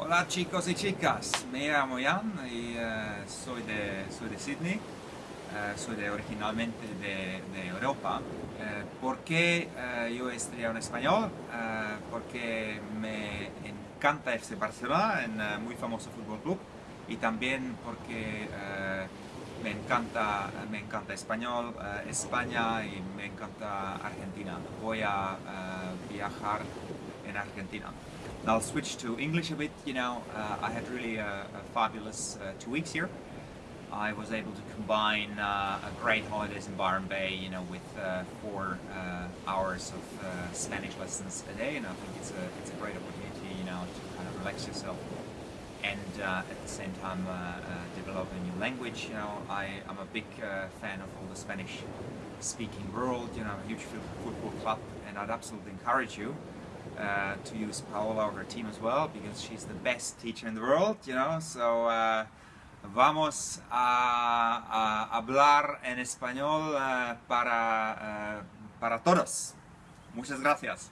Hola chicos y chicas, me llamo Jan y eh, soy, de, soy de Sydney, eh, soy de, originalmente de, Europa. Eh, ¿Por qué yo he estudiado en español? porque me encanta FC Barcelona, un muy famoso fútbol club, y también porque me encanta, me encanta español, España y me encanta Argentina. Voy a viajar en Argentina. I'll switch to English a bit. You know, uh, I had really a, a fabulous uh, two weeks here. I was able to combine uh, a great holidays in Byron Bay, you know, with uh, four uh, hours of uh, Spanish lessons a day, and I think it's a it's a great opportunity, you know, to kind of relax yourself and at the same time develop a new language. You know, I am a big fan of all the Spanish-speaking world. You know, a huge football club, and I'd absolutely encourage you uh, to use Paola or her team as well because she's the best teacher in the world, you know. So uh, vamos a, hablar en español uh, para, uh, para todos. Muchas gracias.